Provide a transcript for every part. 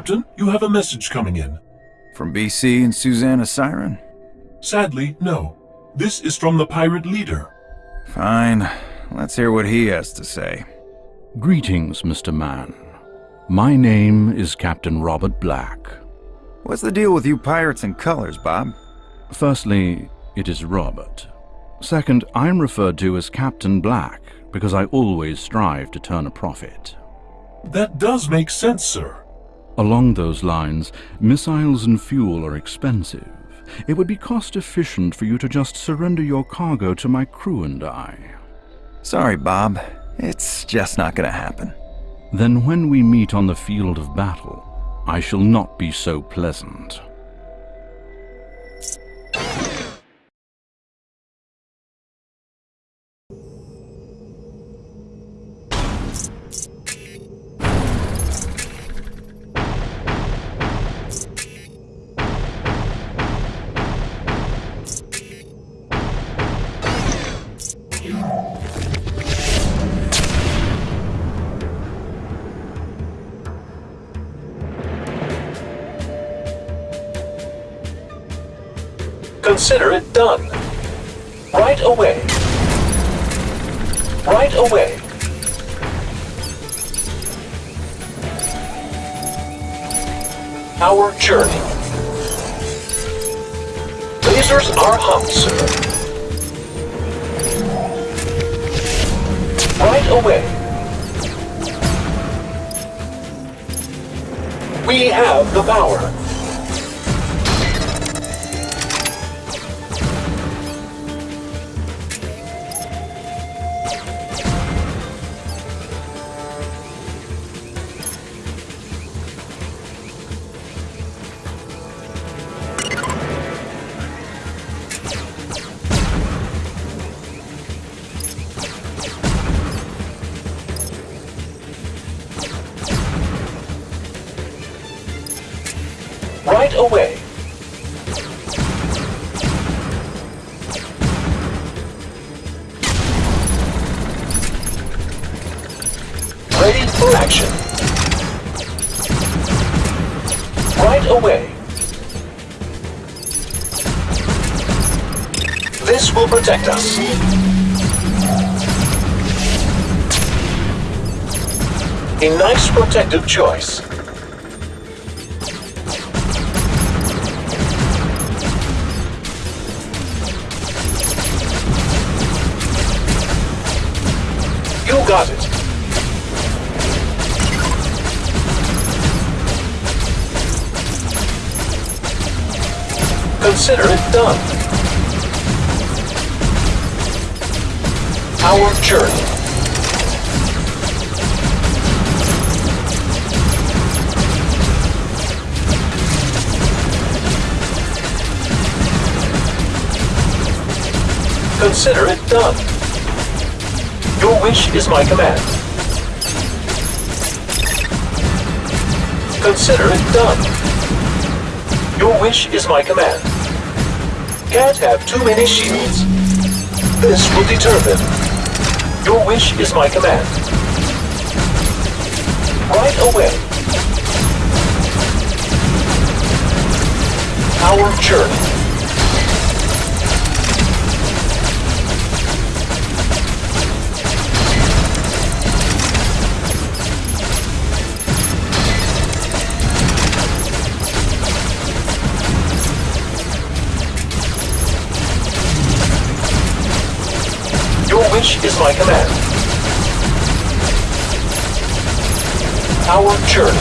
Captain, you have a message coming in. From BC and Susanna Siren? Sadly, no. This is from the pirate leader. Fine. Let's hear what he has to say. Greetings, Mr. Man. My name is Captain Robert Black. What's the deal with you pirates and colors, Bob? Firstly, it is Robert. Second, I'm referred to as Captain Black because I always strive to turn a profit. That does make sense, sir. Along those lines, missiles and fuel are expensive. It would be cost efficient for you to just surrender your cargo to my crew and I. Sorry, Bob. It's just not gonna happen. Then when we meet on the field of battle, I shall not be so pleasant. Consider it done. Right away. Right away. Our journey. Lasers are hot, sir. Right away. We have the power. Right away. Ready for action. Right away. This will protect us. A nice protective choice. Got it. Consider it done. Our journey. Consider it done. Your wish is my command. Consider it done. Your wish is my command. Can't have too many shields. This will determine. Your wish is my command. Right away. Our journey. Your wish is my command. Our journey.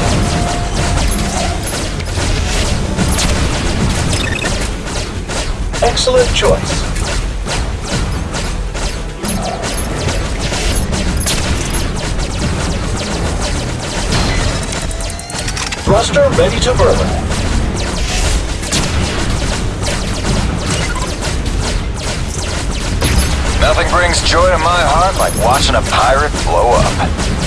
Excellent choice. Thruster ready to burn. Nothing brings joy to my heart like watching a pirate blow up.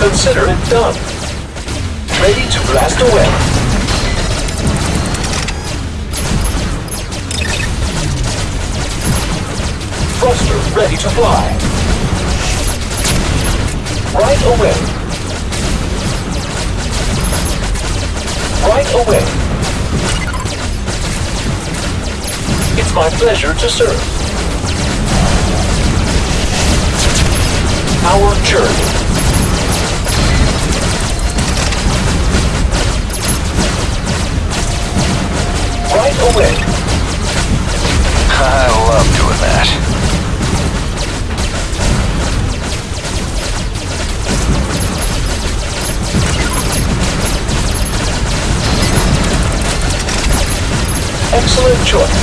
Consider it done. Ready to blast away. Thruster ready to fly. Right away. Right away. It's my pleasure to serve. Our journey. Right away. I love doing that. Excellent choice.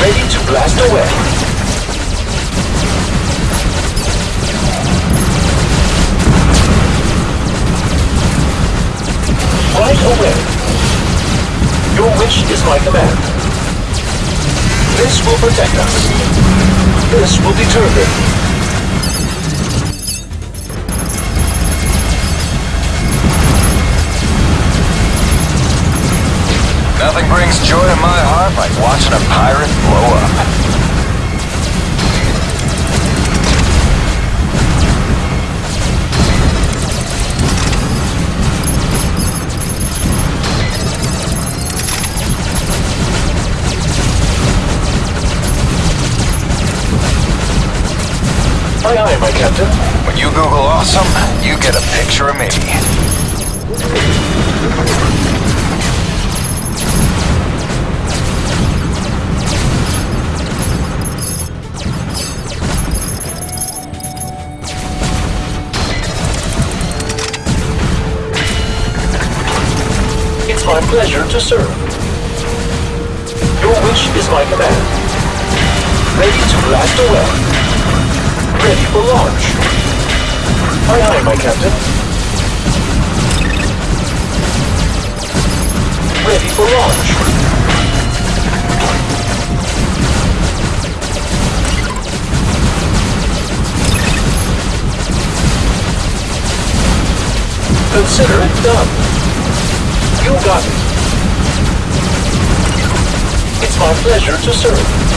Ready to blast away. Right away. Your wish is my command. This will protect us. This will deter them. Nothing brings joy to my heart like watching a pirate blow up. Aye, aye, my captain. When you Google awesome, you get a picture of me. My pleasure to serve. Your wish is my command. Ready to blast away. Ready for launch. Aye, aye, my captain. Ready for launch. Consider it done. You got it. It's my pleasure to serve.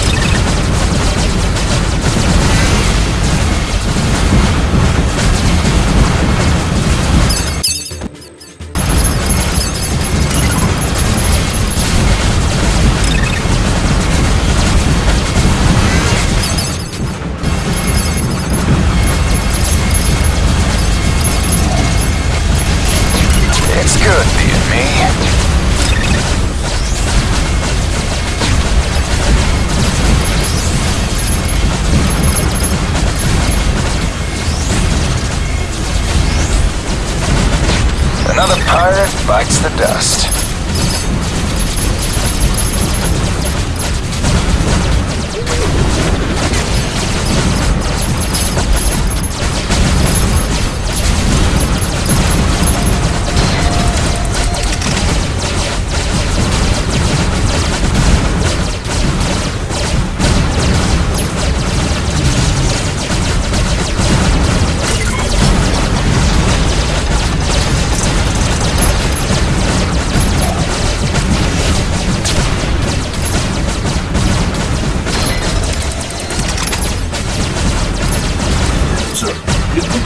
Another pirate bites the dust.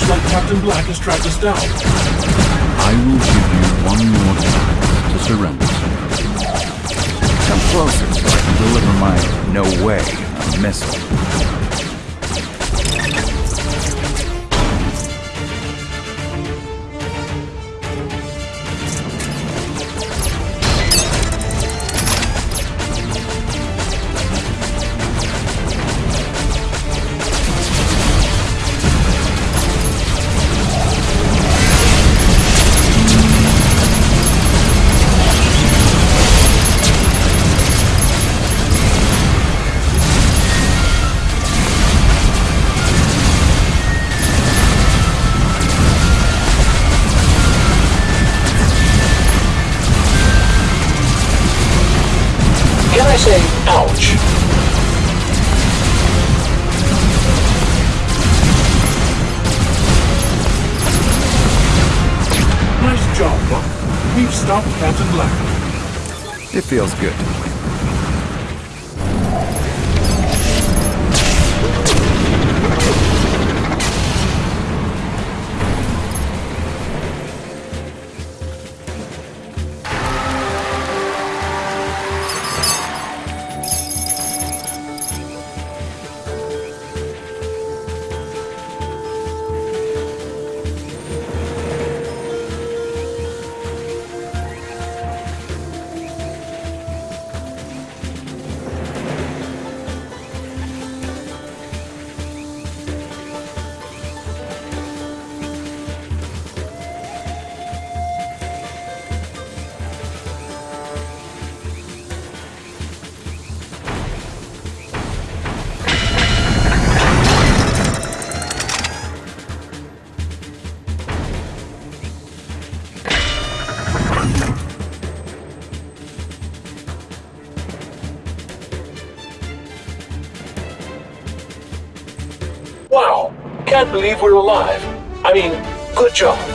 Looks like Captain Black has tracked us down. I will give you one more time to surrender. Come closer deliver my no way missile. job, Buck. We've stopped Captain Black. It feels good. Can't believe we're alive. I mean, good job.